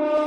you.